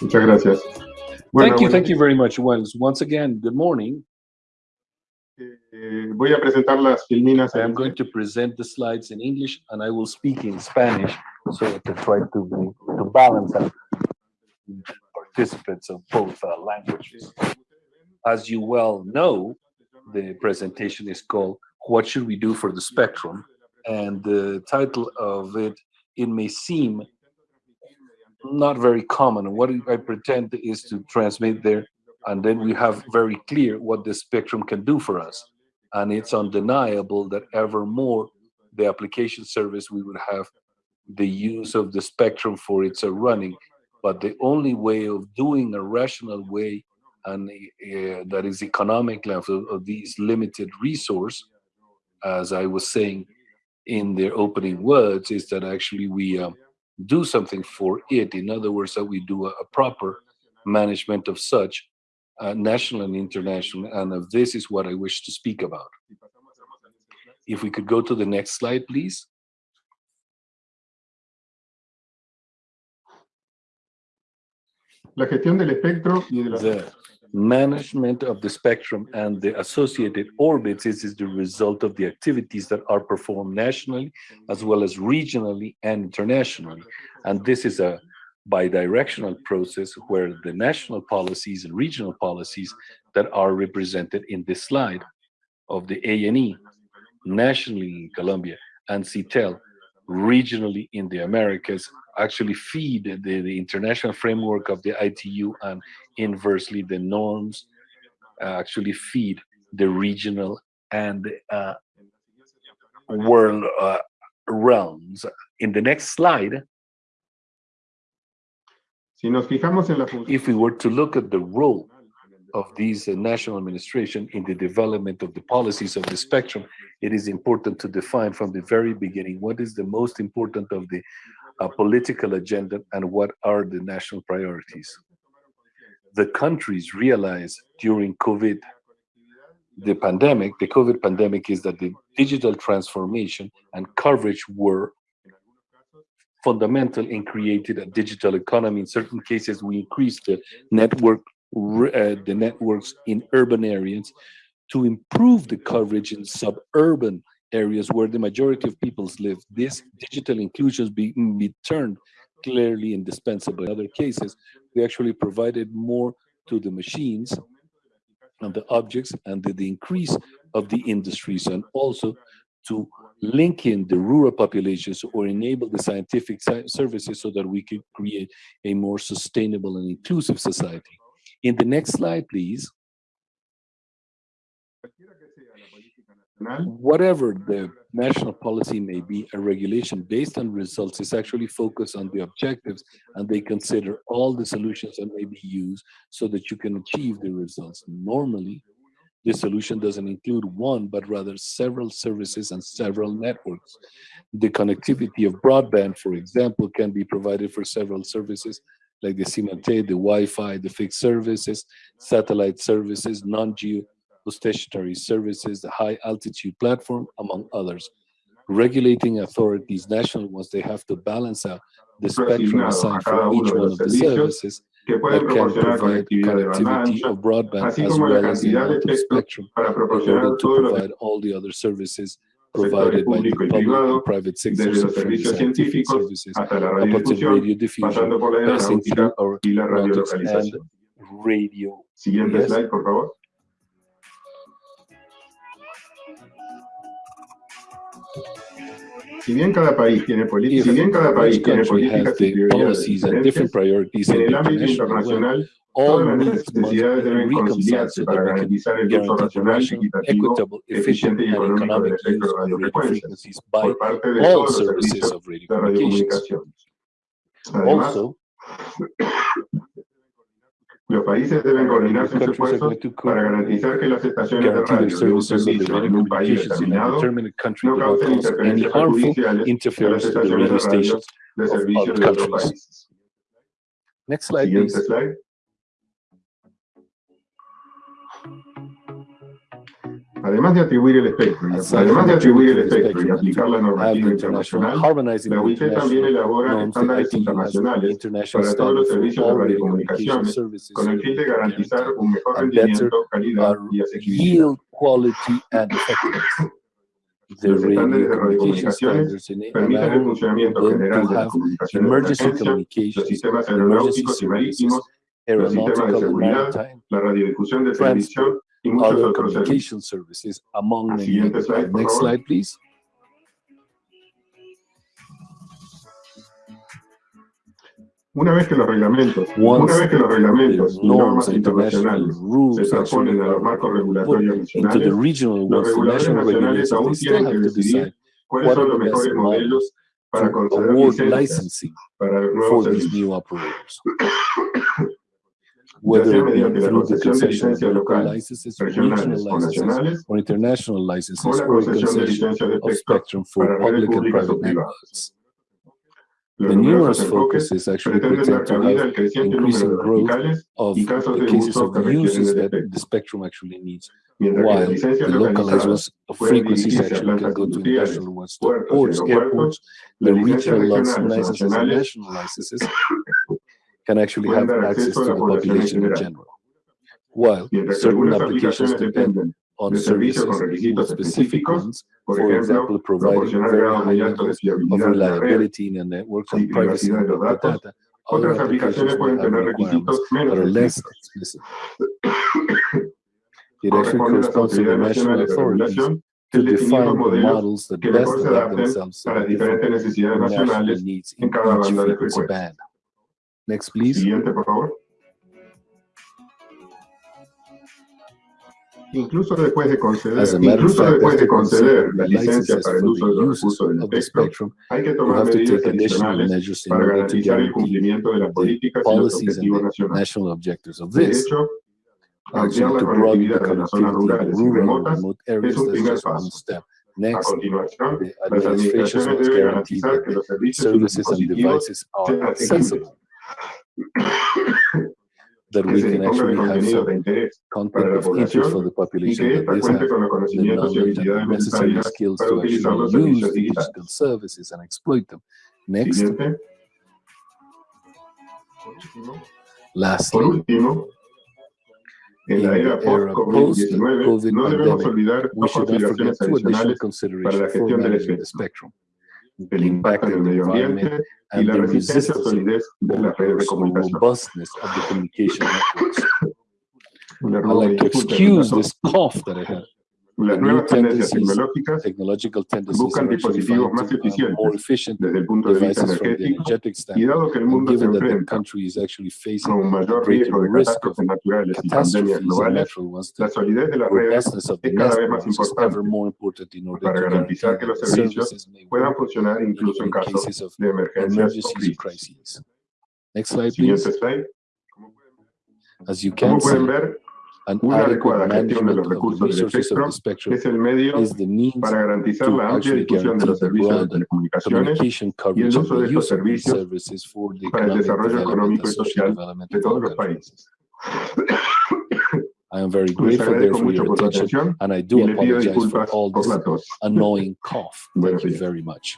Muchas gracias. Bueno, thank you, thank you very much, Wells. Once again, good morning. Eh, voy a presentar las filminas. I am going to present the slides in English and I will speak in Spanish so to try to, to balance out participants of both uh, languages. As you well know, the presentation is called What Should We Do for the Spectrum? And the title of it, it may seem not very common. What I pretend is to transmit there, and then we have very clear what the spectrum can do for us. And it's undeniable that ever more the application service we would have the use of the spectrum for its running. But the only way of doing a rational way and uh, that is economic of, of these limited resource, as I was saying in their opening words, is that actually we um, do something for it. In other words, that we do a, a proper management of such, uh, national and international, and of this is what I wish to speak about. If we could go to the next slide, please. La gestión del espectro y de la... The management of the spectrum and the associated orbits is, is the result of the activities that are performed nationally as well as regionally and internationally. And this is a bidirectional process where the national policies and regional policies that are represented in this slide of the ANE nationally in Colombia, and CITEL, regionally in the Americas, actually feed the, the international framework of the ITU and inversely the norms uh, actually feed the regional and uh, world uh, realms. In the next slide, if we were to look at the role of these uh, national administration in the development of the policies of the spectrum, it is important to define from the very beginning what is the most important of the uh, political agenda and what are the national priorities. The countries realized during COVID, the pandemic, the COVID pandemic is that the digital transformation and coverage were fundamental in creating a digital economy. In certain cases, we increased the network, uh, the networks in urban areas to improve the coverage in suburban areas where the majority of peoples live. This digital inclusion be, be turned clearly indispensable. In other cases, we actually provided more to the machines and the objects and the, the increase of the industries and also to link in the rural populations or enable the scientific services so that we could create a more sustainable and inclusive society. In the next slide, please. Whatever the national policy may be, a regulation based on results is actually focused on the objectives and they consider all the solutions that may be used so that you can achieve the results. Normally, this solution doesn't include one, but rather several services and several networks. The connectivity of broadband, for example, can be provided for several services like the IMT, the Wi-Fi, the fixed services, satellite services, non-geo stationary services, the high altitude platform, among others. Regulating authorities, national ones, they have to balance out the spectrum assigned for each one of the services that can provide connectivity of broadband as well as the amount of spectrum in order to provide all the other services provided by the public and private sectors of scientific services, up until radio diffusion, passing through our routers and radio. Siguiente yes. slide, por favor. Si bien cada país tiene, si bien cada país tiene políticas y prioridades en el ámbito internacional, todas las necesidades deben conciliarse para garantizar el uso racional, equitativo, eficiente y económico del espectro de radiofrecuencias por parte de todos los servicios de radiocomunicaciones. Además, Los países deben coordinar sus esfuerzos para garantizar que las estaciones de radio de un servicio en un país determinado no causen interferencias perjudiciales en las estaciones de radio de servicios de otros países. Next slide, Siguiente please. slide. Además de atribuir el espectro, además de atribuir el espectro y aplicar la normativa internacional, la UIT también elabora estándares internacionales para todos los servicios de radiocomunicaciones con el fin de garantizar un mejor rendimiento, calidad y asequibilidad. Los estándares de radiocomunicaciones permiten el funcionamiento general de las comunicaciones de emergencia, los sistemas aeronáuticos y marítimos, los sistemas de seguridad, la radiodifusión de muchos other communication services among many. Siguiente Next slide, please. Una vez que los reglamentos, Once una vez que los reglamentos the y normas norms, international internacionales se rules transponen a los are marcos regulatorios the nacionales, regional los ones, the reguladores national nacionales regulators, aún tienen have que to decidir decide cuáles what son are los the best mejores modelos models para to conceder award licencias licensing para for nuevos these servicios. new operators. ya Whether through the concession of local licenses, regional licenses, or international licenses, or concession of spectrum for public and private networks. The numerous focuses actually pretend to have al creciente número increasing growth of the cases of uses that the spectrum actually needs, while the localized ones of frequencies actually can go to international ones, to ports, airports, the regional lic- regionales o licenses and national licenses can actually have access to the population in general. While certain applications depend on de servicios con services with specific ones, for example, providing very high muy altos de levels of fiabilidad de la red, reliability in the networks y and privacy of the data. Other applications pueden have requirements that are less explicit. It actually a corresponds to the national authorities to define the models that best adapt themselves to the different national needs in each frequency band. Next, please. Siguiente, por favor. Incluso después de conceder, As a matter incluso fact, después de conceder la licencia para el uso the de los recursos del espectro, spectrum, hay que tomar to medidas take additional adicionales measures in para order to garantizar el guarantee cumplimiento de las the políticas y los policies and objetivos nacionales. national objectives of De this. hecho, ampliar la conectividad de las zonas rurales y remotas es un primer paso. A continuación, las administraciones deben guarantee garantizar that que los servicios y services and dispositivos devices sean are accessible, that we can actually have some de interés content of interest for the population que that ésta these cuente have. con los the conocimientos y knowledge and the necessary skills to actually use the digital services and exploit them. Next, lastly, último, en la in the era post-COVID-19 post-COVID no debemos pandemic, we should not forget two additional adicionales para la considerations for managing the spectrum. El impacto medio ambiente y la resistencia o solidez de las redes de comunicación. robustness communication networks. I'd like to excuse this cough that I had. Las the new nuevas tendencias tendencies tecnológicas Technological tendencies buscan are actually dispositivos vying más to have eficientes more efficient desde el punto de vista devices from the energético energetic y standpoint. dado que el And mundo se given that the enfrenta country is actually a facing un a mayor greater riesgo de risk of catástrofes naturales y pandemias catastrophes and globales, natural ones, la the solidez de las redes robustness of the es cada vez más networks is ever importante more important in order para to guarantee garantizar que that los the servicios services may puedan work funcionar even incluso en in caso cases of de emergencias o emergencies or crisis. crises. Next slide, please. Siguiente slide. As you Como can see, pueden ver, an una adecuada gestión de los recursos del espectro es el medio is the means para garantizar la amplia difusión de los servicios de telecomunicaciones y el uso de estos servicios services for the para el desarrollo económico y social de todos los países. I am very grateful there for your attention and I do apologize for all this annoying cough. Thank you very much.